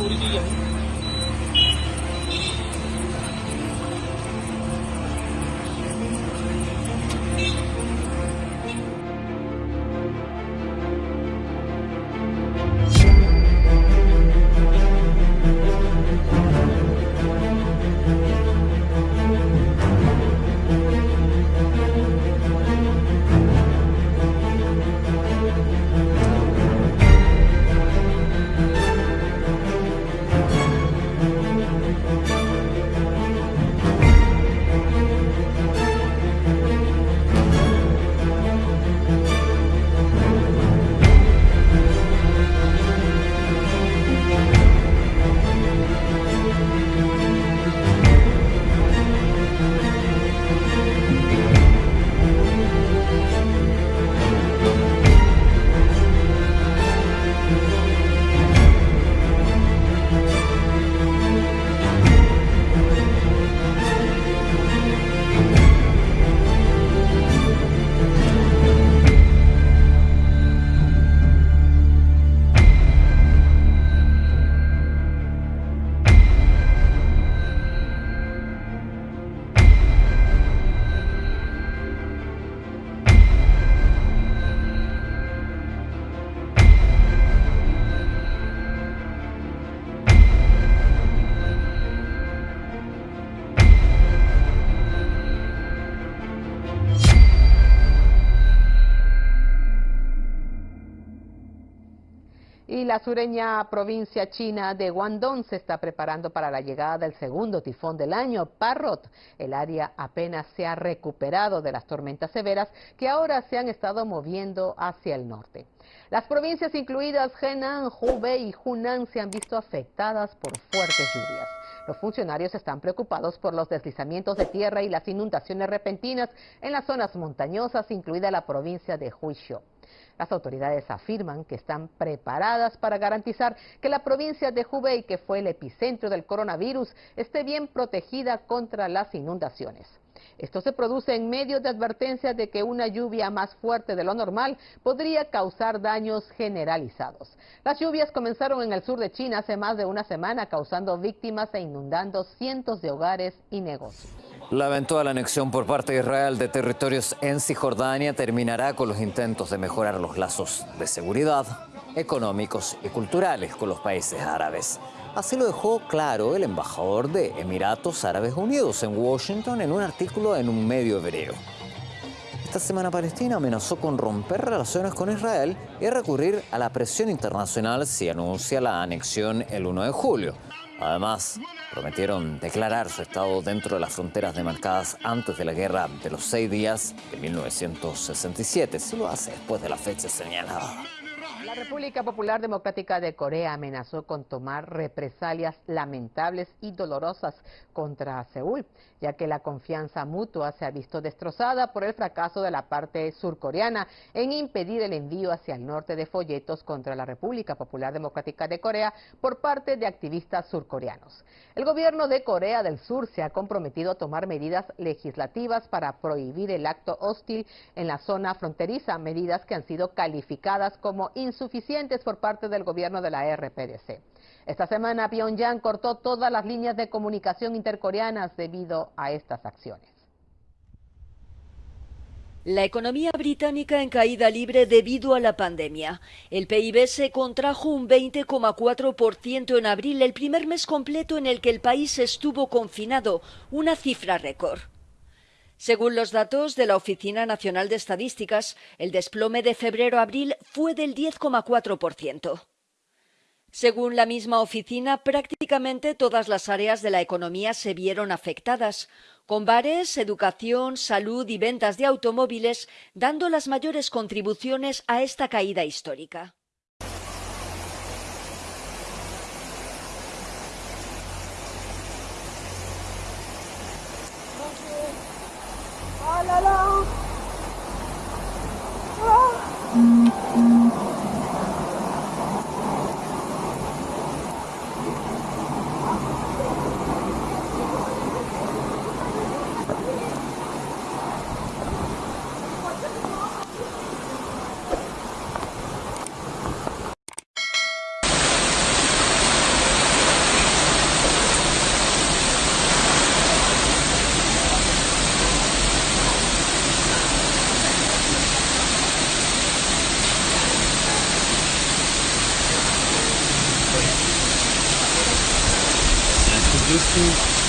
Tudo. La sureña provincia china de Guangdong se está preparando para la llegada del segundo tifón del año, Parrot. El área apenas se ha recuperado de las tormentas severas que ahora se han estado moviendo hacia el norte. Las provincias incluidas Henan, Hubei y Hunan se han visto afectadas por fuertes lluvias. Los funcionarios están preocupados por los deslizamientos de tierra y las inundaciones repentinas en las zonas montañosas, incluida la provincia de Huizhou. Las autoridades afirman que están preparadas para garantizar que la provincia de Hubei, que fue el epicentro del coronavirus, esté bien protegida contra las inundaciones. Esto se produce en medio de advertencias de que una lluvia más fuerte de lo normal podría causar daños generalizados. Las lluvias comenzaron en el sur de China hace más de una semana, causando víctimas e inundando cientos de hogares y negocios. La eventual anexión por parte de Israel de territorios en Cisjordania terminará con los intentos de mejorar los lazos de seguridad, económicos y culturales con los países árabes. Así lo dejó claro el embajador de Emiratos Árabes Unidos en Washington en un artículo en un medio hebreo. Esta semana Palestina amenazó con romper relaciones con Israel y recurrir a la presión internacional si anuncia la anexión el 1 de julio. Además, prometieron declarar su estado dentro de las fronteras demarcadas antes de la guerra de los seis días de 1967, si lo hace después de la fecha señalada. La República Popular Democrática de Corea amenazó con tomar represalias lamentables y dolorosas contra Seúl, ya que la confianza mutua se ha visto destrozada por el fracaso de la parte surcoreana en impedir el envío hacia el norte de folletos contra la República Popular Democrática de Corea por parte de activistas surcoreanos. El gobierno de Corea del Sur se ha comprometido a tomar medidas legislativas para prohibir el acto hostil en la zona fronteriza, medidas que han sido calificadas como insuficientes por parte del gobierno de la RPDC. Esta semana Pyongyang cortó todas las líneas de comunicación intercoreanas debido a estas acciones. La economía británica en caída libre debido a la pandemia. El PIB se contrajo un 20,4% en abril, el primer mes completo en el que el país estuvo confinado, una cifra récord. Según los datos de la Oficina Nacional de Estadísticas, el desplome de febrero-abril fue del 10,4%. Según la misma oficina, prácticamente todas las áreas de la economía se vieron afectadas, con bares, educación, salud y ventas de automóviles dando las mayores contribuciones a esta caída histórica. لا لا لا. لا to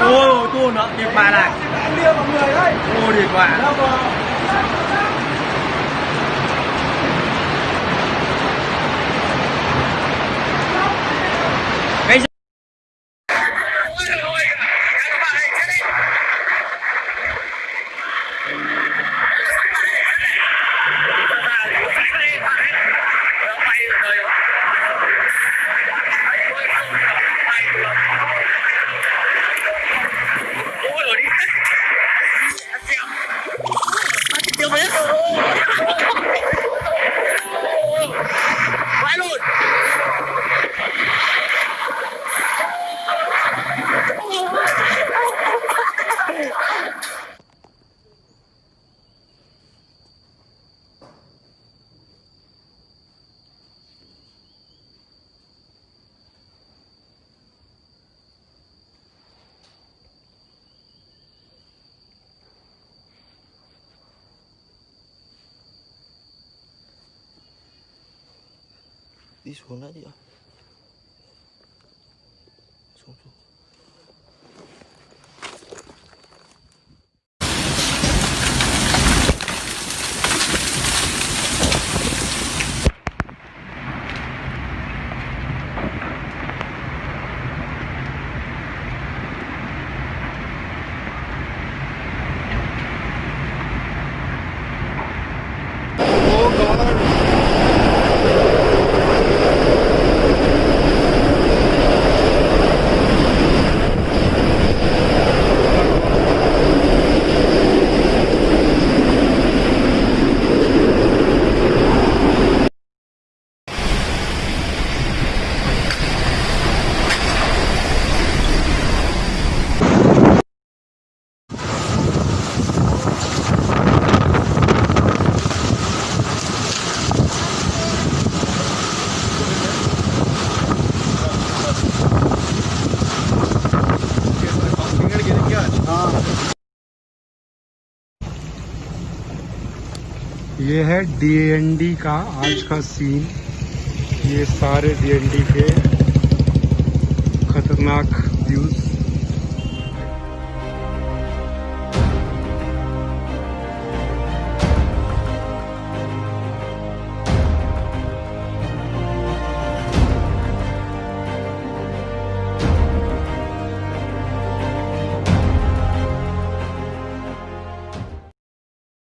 Ôi, tôi nó kịp bài này. Ôi, điệt quả. this whole night. ये है डीएनडी का आज का सीन ये सारे डीएनडी के खतरनाक व्यूज़